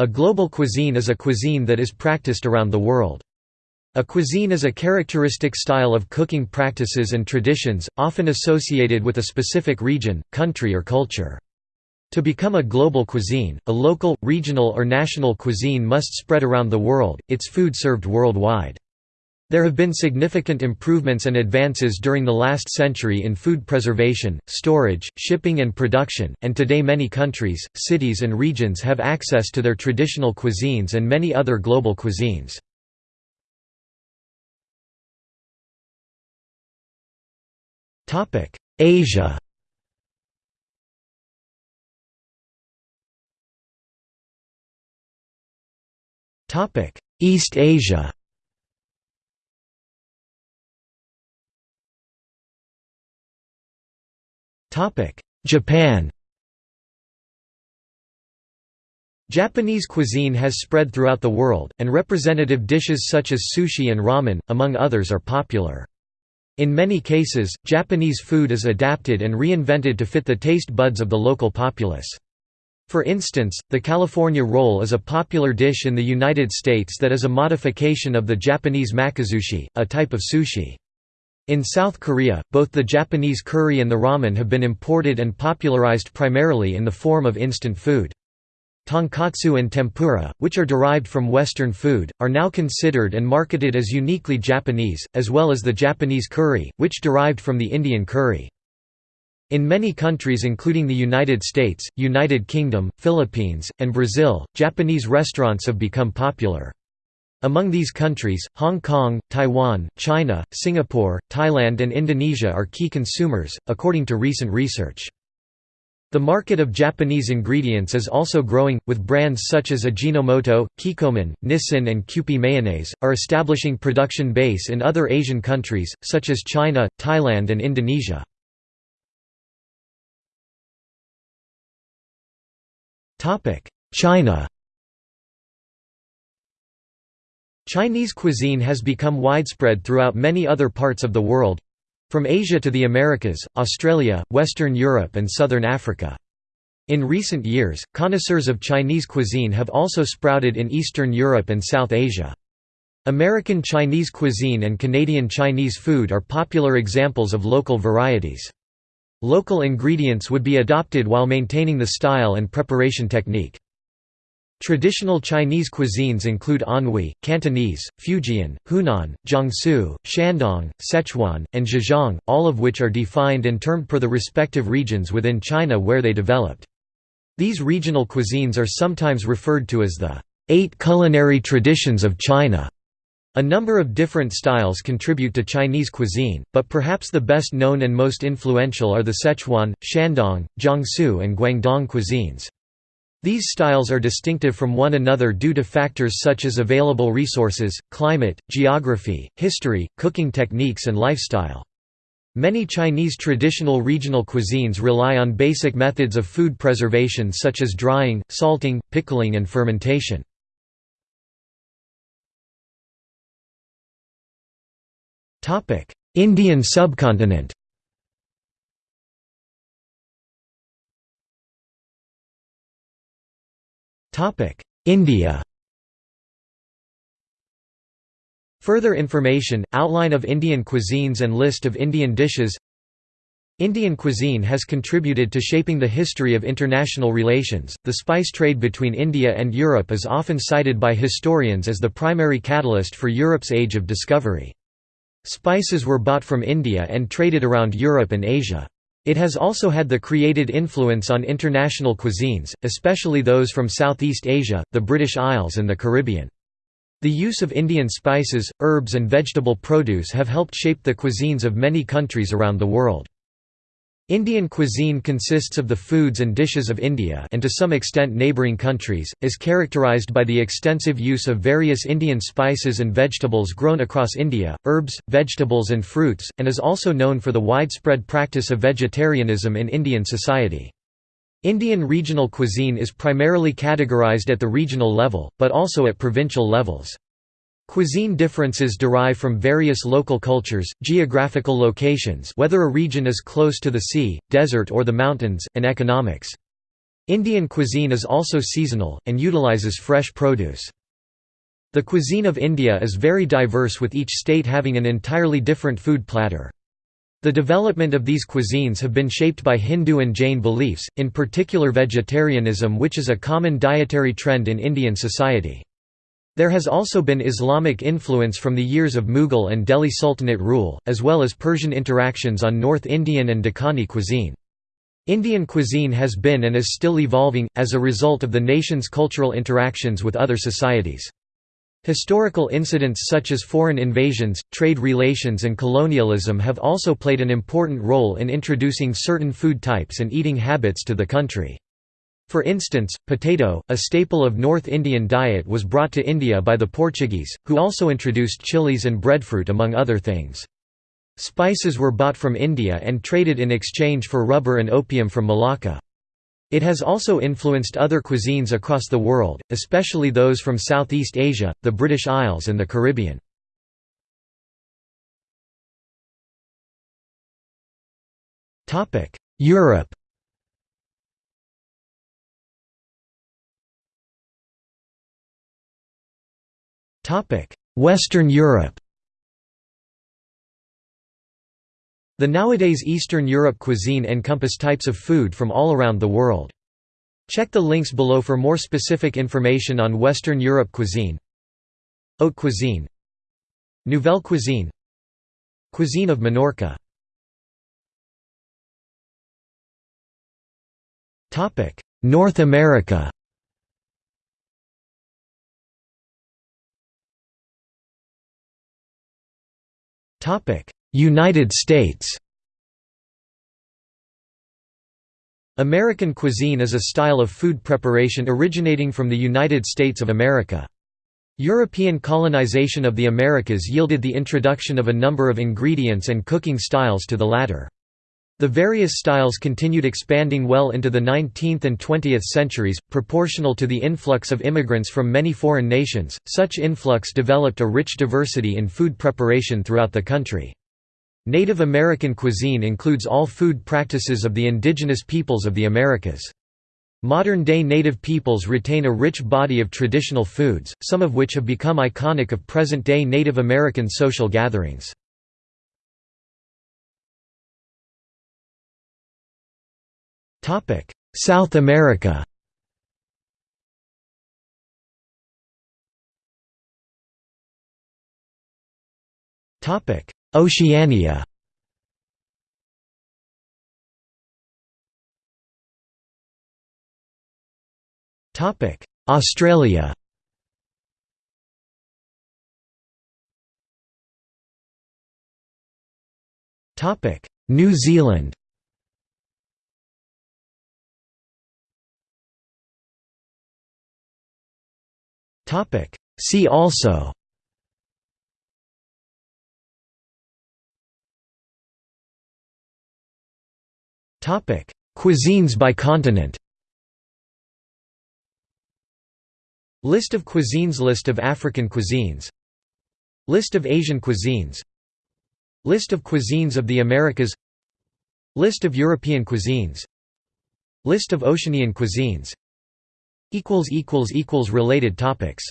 A global cuisine is a cuisine that is practiced around the world. A cuisine is a characteristic style of cooking practices and traditions, often associated with a specific region, country or culture. To become a global cuisine, a local, regional or national cuisine must spread around the world, its food served worldwide. There have been significant improvements and advances during the last century in food preservation, storage, shipping and production, and today many countries, cities and regions have access to their traditional cuisines and many other global cuisines. Asia East Asia Japan Japanese cuisine has spread throughout the world, and representative dishes such as sushi and ramen, among others are popular. In many cases, Japanese food is adapted and reinvented to fit the taste buds of the local populace. For instance, the California roll is a popular dish in the United States that is a modification of the Japanese makizushi, a type of sushi. In South Korea, both the Japanese curry and the ramen have been imported and popularized primarily in the form of instant food. Tonkatsu and tempura, which are derived from Western food, are now considered and marketed as uniquely Japanese, as well as the Japanese curry, which derived from the Indian curry. In many countries including the United States, United Kingdom, Philippines, and Brazil, Japanese restaurants have become popular. Among these countries, Hong Kong, Taiwan, China, Singapore, Thailand and Indonesia are key consumers, according to recent research. The market of Japanese ingredients is also growing, with brands such as Ajinomoto, Kikkoman, Nissin and Kewpie Mayonnaise, are establishing production base in other Asian countries, such as China, Thailand and Indonesia. China Chinese cuisine has become widespread throughout many other parts of the world—from Asia to the Americas, Australia, Western Europe and Southern Africa. In recent years, connoisseurs of Chinese cuisine have also sprouted in Eastern Europe and South Asia. American Chinese cuisine and Canadian Chinese food are popular examples of local varieties. Local ingredients would be adopted while maintaining the style and preparation technique. Traditional Chinese cuisines include Anhui, Cantonese, Fujian, Hunan, Jiangsu, Shandong, Sichuan, and Zhejiang, all of which are defined and termed per the respective regions within China where they developed. These regional cuisines are sometimes referred to as the eight culinary traditions of China. A number of different styles contribute to Chinese cuisine, but perhaps the best known and most influential are the Sichuan, Shandong, Jiangsu and Guangdong cuisines. These styles are distinctive from one another due to factors such as available resources, climate, geography, history, cooking techniques and lifestyle. Many Chinese traditional regional cuisines rely on basic methods of food preservation such as drying, salting, pickling and fermentation. Indian subcontinent India Further information, outline of Indian cuisines and list of Indian dishes Indian cuisine has contributed to shaping the history of international relations. The spice trade between India and Europe is often cited by historians as the primary catalyst for Europe's age of discovery. Spices were bought from India and traded around Europe and Asia. It has also had the created influence on international cuisines, especially those from Southeast Asia, the British Isles and the Caribbean. The use of Indian spices, herbs and vegetable produce have helped shape the cuisines of many countries around the world. Indian cuisine consists of the foods and dishes of India and to some extent neighbouring countries, is characterised by the extensive use of various Indian spices and vegetables grown across India, herbs, vegetables and fruits, and is also known for the widespread practice of vegetarianism in Indian society. Indian regional cuisine is primarily categorised at the regional level, but also at provincial levels. Cuisine differences derive from various local cultures, geographical locations whether a region is close to the sea, desert or the mountains, and economics. Indian cuisine is also seasonal, and utilizes fresh produce. The cuisine of India is very diverse with each state having an entirely different food platter. The development of these cuisines have been shaped by Hindu and Jain beliefs, in particular vegetarianism which is a common dietary trend in Indian society. There has also been Islamic influence from the years of Mughal and Delhi Sultanate rule, as well as Persian interactions on North Indian and Deccani cuisine. Indian cuisine has been and is still evolving, as a result of the nation's cultural interactions with other societies. Historical incidents such as foreign invasions, trade relations and colonialism have also played an important role in introducing certain food types and eating habits to the country. For instance, potato, a staple of North Indian diet was brought to India by the Portuguese, who also introduced chilies and breadfruit among other things. Spices were bought from India and traded in exchange for rubber and opium from Malacca. It has also influenced other cuisines across the world, especially those from Southeast Asia, the British Isles and the Caribbean. Europe Western Europe. The nowadays Eastern Europe cuisine encompass types of food from all around the world. Check the links below for more specific information on Western Europe cuisine. Haute cuisine. Nouvelle cuisine. Cuisine of Minorca North America United States American cuisine is a style of food preparation originating from the United States of America. European colonization of the Americas yielded the introduction of a number of ingredients and cooking styles to the latter. The various styles continued expanding well into the 19th and 20th centuries, proportional to the influx of immigrants from many foreign nations. Such influx developed a rich diversity in food preparation throughout the country. Native American cuisine includes all food practices of the indigenous peoples of the Americas. Modern-day native peoples retain a rich body of traditional foods, some of which have become iconic of present-day Native American social gatherings. South America. Topic: Oceania. Topic: Australia. Topic: New Zealand See also. Cuisines by continent. List of cuisines. List of African cuisines. List of Asian cuisines. List of cuisines of the Americas. List of European cuisines. List of Oceanian cuisines Related topics